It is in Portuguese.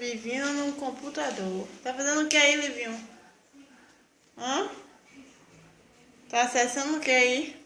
Livinho no computador. Tá fazendo o que aí, Livinho? Hã? Tá acessando o que aí?